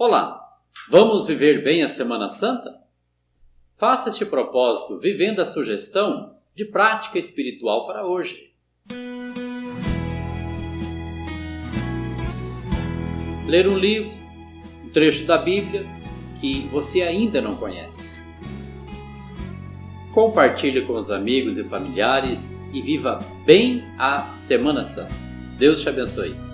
Olá, vamos viver bem a Semana Santa? Faça este propósito vivendo a sugestão de prática espiritual para hoje. Ler um livro, um trecho da Bíblia que você ainda não conhece. Compartilhe com os amigos e familiares e viva bem a Semana Santa. Deus te abençoe.